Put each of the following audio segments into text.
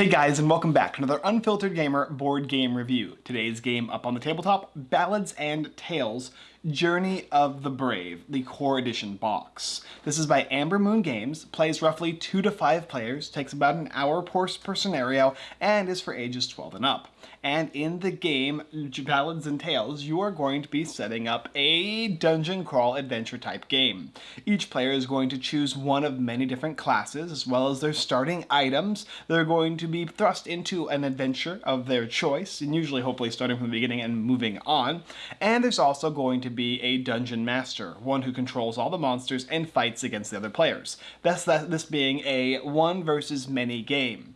Hey guys and welcome back to another Unfiltered Gamer board game review. Today's game up on the tabletop, Ballads and Tales, Journey of the Brave, the core edition box. This is by Amber Moon Games, plays roughly 2 to 5 players, takes about an hour per scenario, and is for ages 12 and up. And in the game, Ballads and Tales, you are going to be setting up a dungeon crawl adventure type game. Each player is going to choose one of many different classes, as well as their starting items. They're going to be thrust into an adventure of their choice, and usually hopefully starting from the beginning and moving on. And there's also going to be a dungeon master, one who controls all the monsters and fights against the other players. That's that, this being a one versus many game.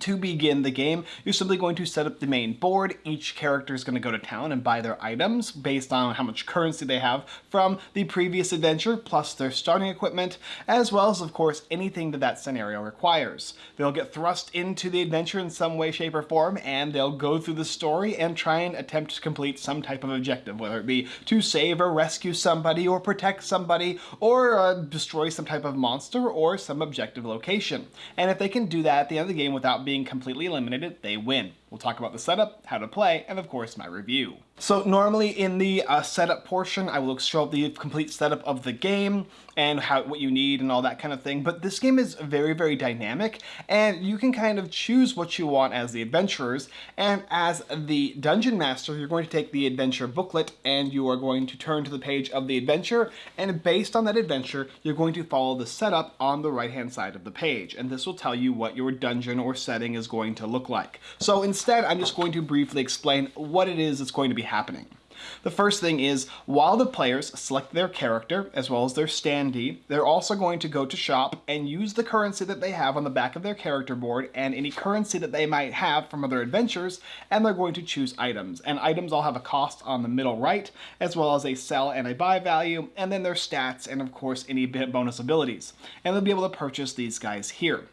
To begin the game, you're simply going to set up the main board. Each character is going to go to town and buy their items based on how much currency they have from the previous adventure, plus their starting equipment, as well as, of course, anything that that scenario requires. They'll get thrust into the adventure in some way, shape, or form, and they'll go through the story and try and attempt to complete some type of objective, whether it be to save or rescue somebody, or protect somebody, or uh, destroy some type of monster, or some objective location. And if they can do that at the end of the game without being completely eliminated, they win. We'll talk about the setup, how to play, and of course my review. So normally in the uh, setup portion, I will show the complete setup of the game and how what you need and all that kind of thing. But this game is very, very dynamic and you can kind of choose what you want as the adventurers. And as the dungeon master, you're going to take the adventure booklet and you are going to turn to the page of the adventure. And based on that adventure, you're going to follow the setup on the right-hand side of the page. And this will tell you what your dungeon or setting is going to look like. So instead, I'm just going to briefly explain what it is that's going to be happening. The first thing is, while the players select their character, as well as their standee, they're also going to go to shop and use the currency that they have on the back of their character board and any currency that they might have from other adventures, and they're going to choose items. And items all have a cost on the middle right, as well as a sell and a buy value, and then their stats, and of course any bonus abilities. And they'll be able to purchase these guys here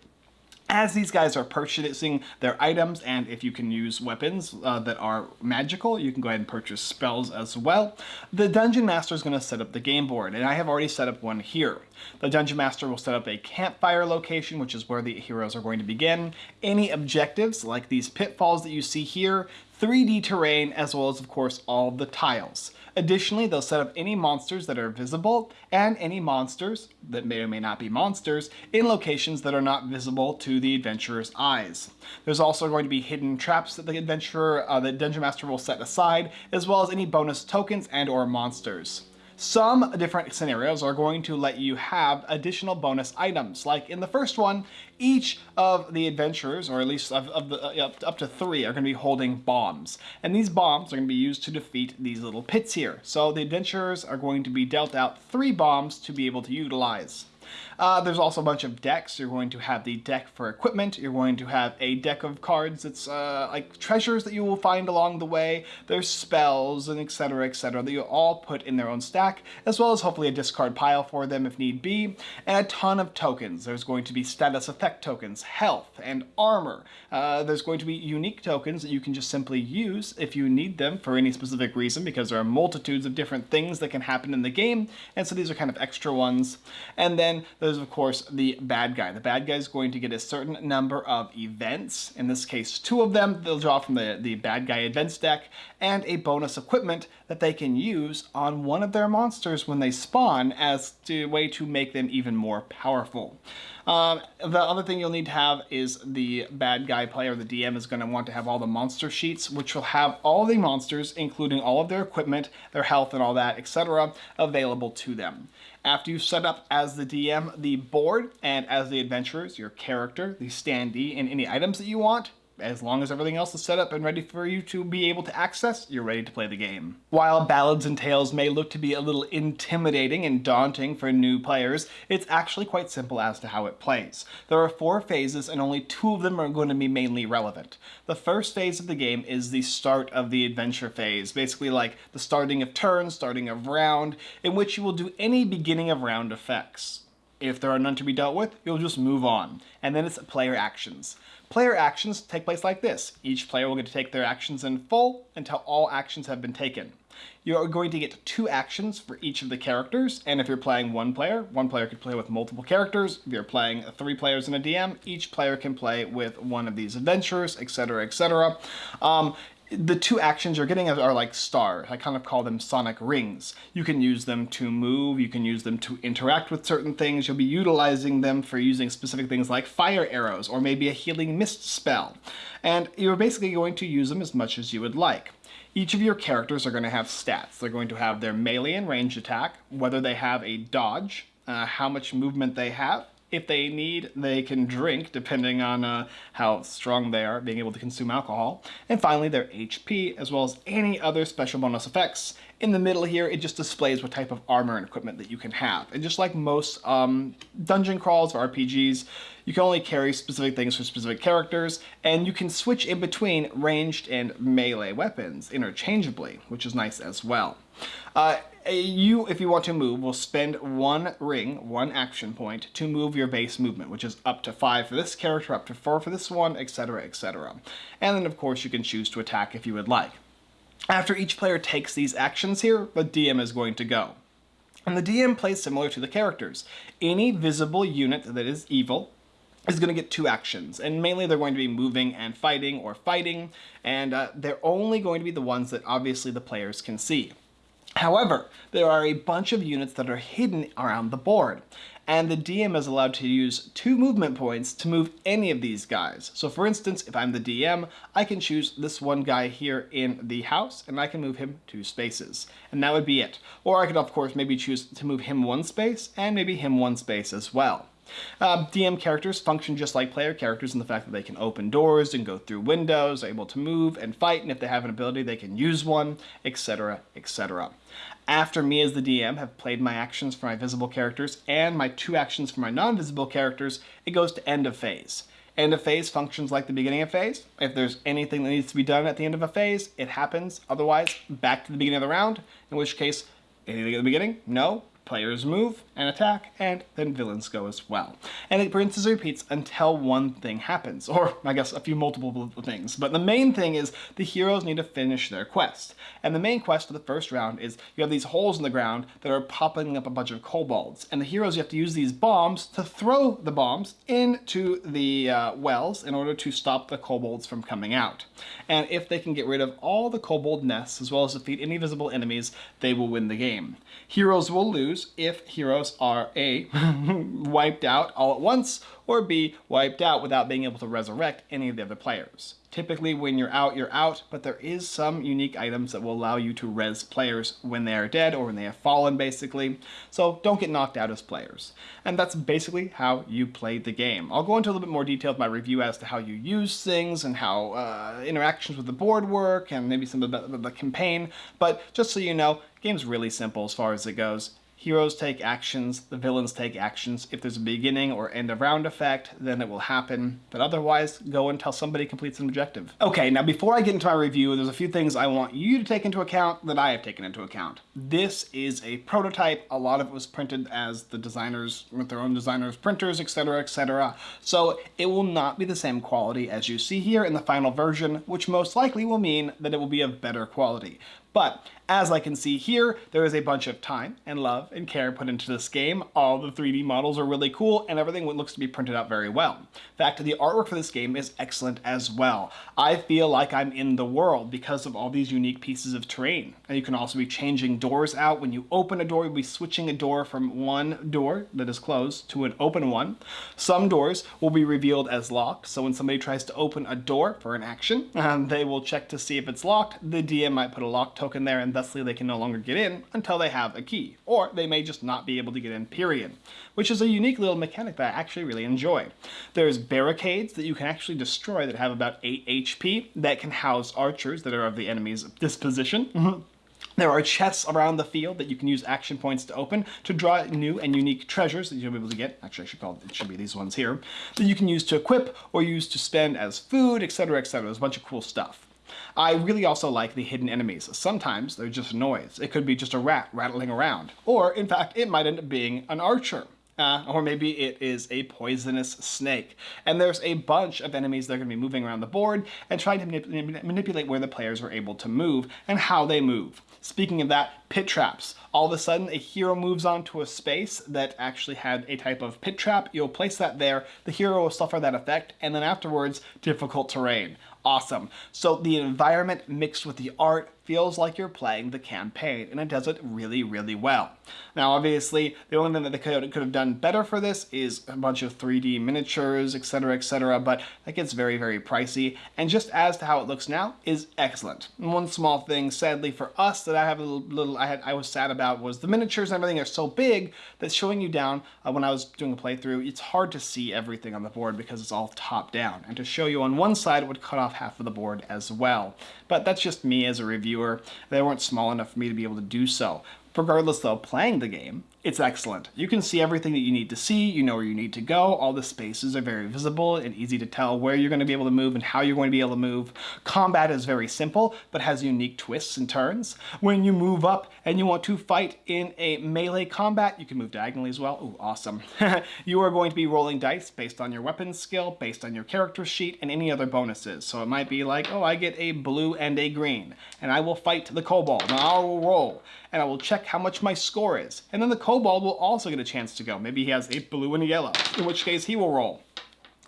as these guys are purchasing their items and if you can use weapons uh, that are magical you can go ahead and purchase spells as well. The dungeon master is going to set up the game board and I have already set up one here. The dungeon master will set up a campfire location which is where the heroes are going to begin. Any objectives like these pitfalls that you see here 3D terrain, as well as, of course, all the tiles. Additionally, they'll set up any monsters that are visible and any monsters that may or may not be monsters in locations that are not visible to the adventurer's eyes. There's also going to be hidden traps that the adventurer, uh, the Dungeon Master will set aside, as well as any bonus tokens and or monsters. Some different scenarios are going to let you have additional bonus items. Like in the first one, each of the adventurers, or at least of, of the, uh, up, to three, are going to be holding bombs. And these bombs are going to be used to defeat these little pits here. So the adventurers are going to be dealt out three bombs to be able to utilize. Uh, there's also a bunch of decks. You're going to have the deck for equipment. You're going to have a deck of cards that's uh, like treasures that you will find along the way. There's spells and etc. etc. that you all put in their own stack, as well as hopefully a discard pile for them if need be, and a ton of tokens. There's going to be status effect tokens, health, and armor. Uh, there's going to be unique tokens that you can just simply use if you need them for any specific reason, because there are multitudes of different things that can happen in the game, and so these are kind of extra ones. And then there's of course the bad guy. The bad guy is going to get a certain number of events, in this case two of them, they'll draw from the, the bad guy events deck, and a bonus equipment that they can use on one of their monsters when they spawn as a way to make them even more powerful. Um, the other thing you'll need to have is the bad guy player, the DM is going to want to have all the monster sheets, which will have all the monsters, including all of their equipment, their health and all that, etc., available to them. After you set up as the DM the board and as the adventurers, your character, the standee, and any items that you want, as long as everything else is set up and ready for you to be able to access, you're ready to play the game. While Ballads and Tales may look to be a little intimidating and daunting for new players, it's actually quite simple as to how it plays. There are four phases and only two of them are going to be mainly relevant. The first phase of the game is the start of the adventure phase, basically like the starting of turn, starting of round, in which you will do any beginning of round effects. If there are none to be dealt with, you'll just move on. And then it's player actions. Player actions take place like this. Each player will get to take their actions in full until all actions have been taken. You're going to get two actions for each of the characters, and if you're playing one player, one player could play with multiple characters. If you're playing three players in a DM, each player can play with one of these adventurers, etc., etc. Um, the two actions you're getting are like stars. I kind of call them sonic rings. You can use them to move, you can use them to interact with certain things. You'll be utilizing them for using specific things like fire arrows or maybe a healing mist spell. And you're basically going to use them as much as you would like. Each of your characters are going to have stats. They're going to have their melee and ranged attack, whether they have a dodge, uh, how much movement they have, if they need, they can drink, depending on uh, how strong they are, being able to consume alcohol. And finally, their HP, as well as any other special bonus effects. In the middle here, it just displays what type of armor and equipment that you can have. And just like most um, dungeon crawls or RPGs, you can only carry specific things for specific characters, and you can switch in between ranged and melee weapons interchangeably, which is nice as well. Uh, you, if you want to move, will spend one ring, one action point, to move your base movement, which is up to five for this character, up to four for this one, etc., etc. And then, of course, you can choose to attack if you would like. After each player takes these actions here, the DM is going to go. And the DM plays similar to the characters. Any visible unit that is evil is going to get two actions, and mainly they're going to be moving and fighting or fighting, and uh, they're only going to be the ones that obviously the players can see. However, there are a bunch of units that are hidden around the board, and the DM is allowed to use two movement points to move any of these guys. So for instance, if I'm the DM, I can choose this one guy here in the house, and I can move him two spaces, and that would be it. Or I could, of course, maybe choose to move him one space, and maybe him one space as well. Um, DM characters function just like player characters in the fact that they can open doors and go through windows, able to move and fight, and if they have an ability, they can use one, etc., etc. After me as the DM have played my actions for my visible characters and my two actions for my non-visible characters, it goes to end of phase. End of phase functions like the beginning of phase. If there's anything that needs to be done at the end of a phase, it happens. Otherwise, back to the beginning of the round, in which case, anything at the beginning? No players move and attack, and then villains go as well. And it rinses and repeats until one thing happens, or I guess a few multiple things. But the main thing is the heroes need to finish their quest. And the main quest of the first round is you have these holes in the ground that are popping up a bunch of kobolds. And the heroes, you have to use these bombs to throw the bombs into the uh, wells in order to stop the kobolds from coming out. And if they can get rid of all the kobold nests, as well as defeat any visible enemies, they will win the game. Heroes will lose if heroes are A, wiped out all at once, or B, wiped out without being able to resurrect any of the other players. Typically when you're out, you're out, but there is some unique items that will allow you to res players when they are dead or when they have fallen basically, so don't get knocked out as players. And that's basically how you play the game. I'll go into a little bit more detail with my review as to how you use things and how uh, interactions with the board work and maybe some of the, the campaign, but just so you know, game's really simple as far as it goes. Heroes take actions, the villains take actions. If there's a beginning or end of round effect, then it will happen. But otherwise, go until somebody completes an objective. Okay, now before I get into my review, there's a few things I want you to take into account that I have taken into account. This is a prototype. A lot of it was printed as the designers, with their own designers, printers, etc., etc. So it will not be the same quality as you see here in the final version, which most likely will mean that it will be of better quality. But as I can see here, there is a bunch of time and love and care put into this game. All the 3D models are really cool and everything looks to be printed out very well. In fact, the artwork for this game is excellent as well. I feel like I'm in the world because of all these unique pieces of terrain. And you can also be changing doors out. When you open a door, you'll be switching a door from one door that is closed to an open one. Some doors will be revealed as locked, so when somebody tries to open a door for an action, um, they will check to see if it's locked. The DM might put a lock token there and thusly they can no longer get in until they have a key. Or they may just not be able to get in, period. Which is a unique little mechanic that I actually really enjoy. There's barricades that you can actually destroy that have about 8 HP that can house archers that are of the enemy's disposition. There are chests around the field that you can use action points to open to draw new and unique treasures that you'll be able to get. Actually, I should call it, it should be these ones here. That you can use to equip or use to spend as food, etc., etc. There's a bunch of cool stuff. I really also like the hidden enemies. Sometimes they're just noise. It could be just a rat rattling around. Or, in fact, it might end up being an archer. Uh, or maybe it is a poisonous snake. And there's a bunch of enemies that are going to be moving around the board and trying to manip manipulate where the players are able to move and how they move. Speaking of that, pit traps. All of a sudden, a hero moves onto a space that actually had a type of pit trap. You'll place that there, the hero will suffer that effect, and then afterwards, difficult terrain awesome. So the environment mixed with the art feels like you're playing the campaign, and it does it really, really well. Now, obviously, the only thing that they could, could have done better for this is a bunch of 3D miniatures, etc., etc., but that gets very, very pricey, and just as to how it looks now is excellent. And one small thing, sadly for us, that I have a little, little I, had, I was sad about was the miniatures and everything are so big that showing you down, uh, when I was doing a playthrough, it's hard to see everything on the board because it's all top down, and to show you on one side, it would cut off half of the board as well. But that's just me as a reviewer. They weren't small enough for me to be able to do so. Regardless though, playing the game, it's excellent. You can see everything that you need to see, you know where you need to go, all the spaces are very visible and easy to tell where you're going to be able to move and how you're going to be able to move. Combat is very simple, but has unique twists and turns. When you move up and you want to fight in a melee combat, you can move diagonally as well. Ooh, awesome. you are going to be rolling dice based on your weapon skill, based on your character sheet, and any other bonuses. So it might be like, oh, I get a blue and a green, and I will fight the kobold, and I will roll, and I will check how much my score is. And then the Kobold will also get a chance to go. Maybe he has a blue and a yellow, in which case he will roll.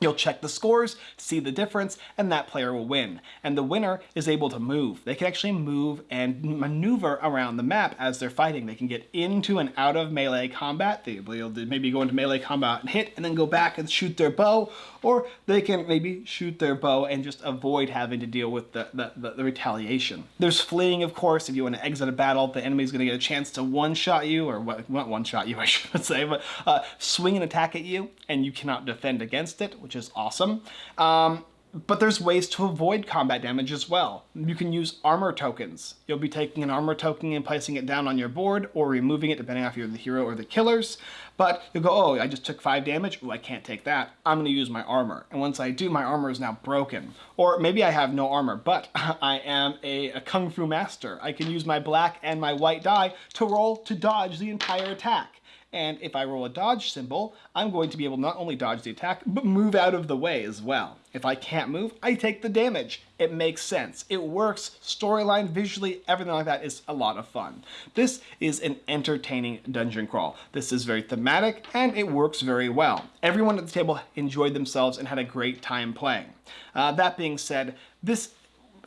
You'll check the scores, see the difference, and that player will win. And the winner is able to move. They can actually move and maneuver around the map as they're fighting. They can get into and out of melee combat. They'll maybe go into melee combat and hit, and then go back and shoot their bow, or they can maybe shoot their bow and just avoid having to deal with the, the, the, the retaliation. There's fleeing, of course. If you want to exit a battle, the enemy's going to get a chance to one-shot you, or what, not one-shot you, I should say, but uh, swing an attack at you, and you cannot defend against it, which is awesome. Um, but there's ways to avoid combat damage as well. You can use armor tokens. You'll be taking an armor token and placing it down on your board or removing it depending on if you're the hero or the killers. But you'll go, oh, I just took five damage. Oh, I can't take that. I'm going to use my armor. And once I do, my armor is now broken. Or maybe I have no armor, but I am a, a kung fu master. I can use my black and my white die to roll to dodge the entire attack. And if I roll a dodge symbol, I'm going to be able to not only dodge the attack, but move out of the way as well. If I can't move, I take the damage. It makes sense. It works. Storyline, visually, everything like that is a lot of fun. This is an entertaining dungeon crawl. This is very thematic and it works very well. Everyone at the table enjoyed themselves and had a great time playing. Uh, that being said, this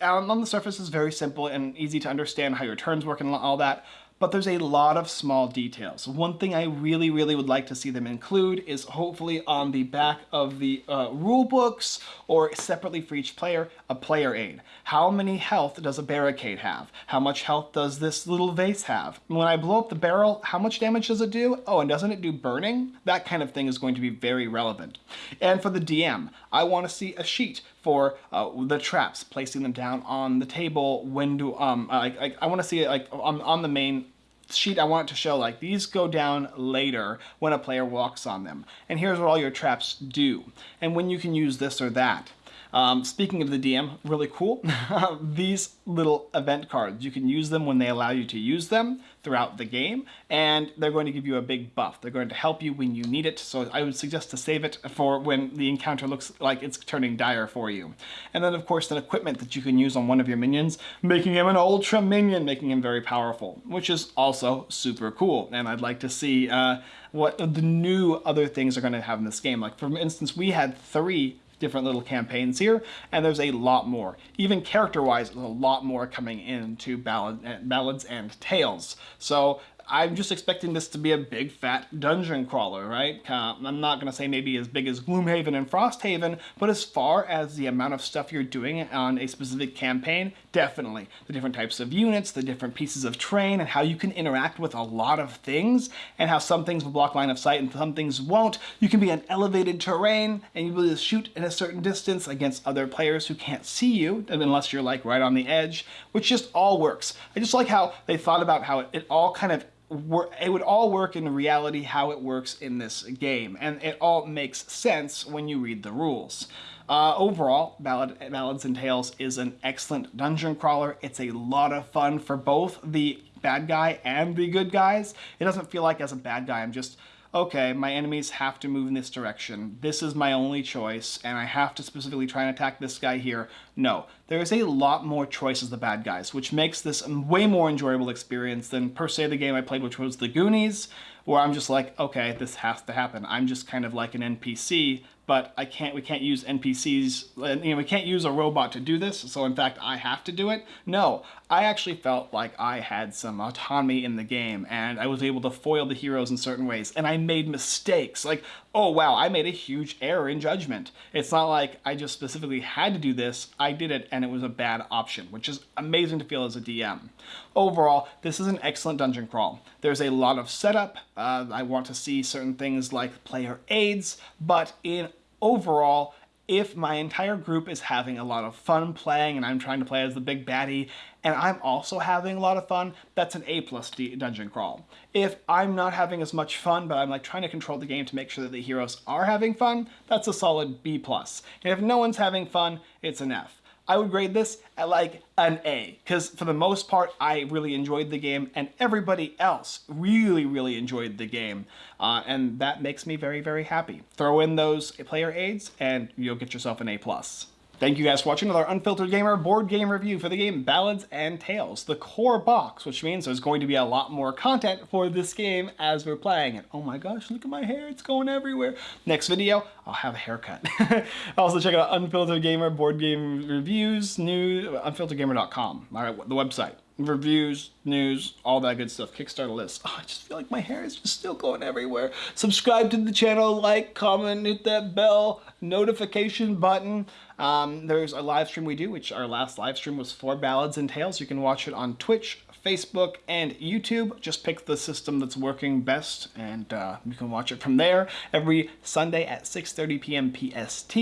on the surface is very simple and easy to understand how your turns work and all that, but there's a lot of small details. One thing I really, really would like to see them include is hopefully on the back of the uh, rule books or separately for each player, a player aid. How many health does a barricade have? How much health does this little vase have? When I blow up the barrel, how much damage does it do? Oh, and doesn't it do burning? That kind of thing is going to be very relevant. And for the DM, I want to see a sheet for uh, the traps, placing them down on the table. When do um I I, I want to see it like on on the main sheet I want it to show like these go down later when a player walks on them. And here's what all your traps do and when you can use this or that. Um, speaking of the DM, really cool. These little event cards, you can use them when they allow you to use them throughout the game, and they're going to give you a big buff. They're going to help you when you need it, so I would suggest to save it for when the encounter looks like it's turning dire for you. And then of course the equipment that you can use on one of your minions, making him an ultra minion, making him very powerful, which is also super cool. And I'd like to see uh, what the new other things are going to have in this game. Like for instance, we had three different little campaigns here, and there's a lot more. Even character-wise, there's a lot more coming into ballad, ballads and tales. So I'm just expecting this to be a big fat dungeon crawler, right? Uh, I'm not going to say maybe as big as Gloomhaven and Frosthaven, but as far as the amount of stuff you're doing on a specific campaign, definitely. The different types of units, the different pieces of terrain, and how you can interact with a lot of things, and how some things will block line of sight and some things won't. You can be on elevated terrain, and you will shoot in a certain distance against other players who can't see you, unless you're like right on the edge, which just all works. I just like how they thought about how it, it all kind of it would all work in reality how it works in this game, and it all makes sense when you read the rules. Uh, overall, Ballad, Ballads and Tales is an excellent dungeon crawler. It's a lot of fun for both the bad guy and the good guys. It doesn't feel like as a bad guy I'm just okay, my enemies have to move in this direction. This is my only choice, and I have to specifically try and attack this guy here. No, there is a lot more choice as the bad guys, which makes this a way more enjoyable experience than per se the game I played, which was The Goonies, where I'm just like, okay, this has to happen. I'm just kind of like an NPC but I can't, we can't use NPCs, you know, we can't use a robot to do this, so in fact I have to do it. No, I actually felt like I had some autonomy in the game and I was able to foil the heroes in certain ways and I made mistakes. Like, oh wow, I made a huge error in judgment. It's not like I just specifically had to do this, I did it and it was a bad option, which is amazing to feel as a DM. Overall, this is an excellent dungeon crawl. There's a lot of setup, uh, I want to see certain things like player aids, but in overall, if my entire group is having a lot of fun playing and I'm trying to play as the big baddie and I'm also having a lot of fun, that's an A plus dungeon crawl. If I'm not having as much fun, but I'm like trying to control the game to make sure that the heroes are having fun, that's a solid B plus. And if no one's having fun, it's an F. I would grade this at like an A because for the most part I really enjoyed the game and everybody else really really enjoyed the game uh, and that makes me very very happy. Throw in those player aids and you'll get yourself an A+. plus. Thank you guys for watching another Unfiltered Gamer board game review for the game Ballads and Tales, the core box, which means there's going to be a lot more content for this game as we're playing it. Oh my gosh, look at my hair, it's going everywhere. Next video, I'll have a haircut. also check out Unfiltered Gamer board game reviews, new, unfilteredgamer.com, all right, the website reviews, news, all that good stuff. Kickstarter list. Oh, I just feel like my hair is just still going everywhere. Subscribe to the channel, like, comment, hit that bell, notification button. Um, there's a live stream we do, which our last live stream was for Ballads and Tales. You can watch it on Twitch, Facebook, and YouTube. Just pick the system that's working best, and uh, you can watch it from there every Sunday at 6.30 p.m. PST.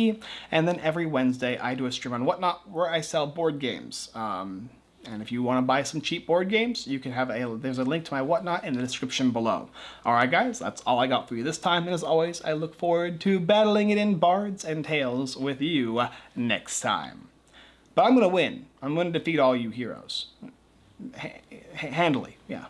And then every Wednesday, I do a stream on Whatnot where I sell board games. Um, and if you want to buy some cheap board games, you can have a, there's a link to my whatnot in the description below. Alright guys, that's all I got for you this time, and as always, I look forward to battling it in Bards and Tales with you next time. But I'm going to win. I'm going to defeat all you heroes. H handily, yeah.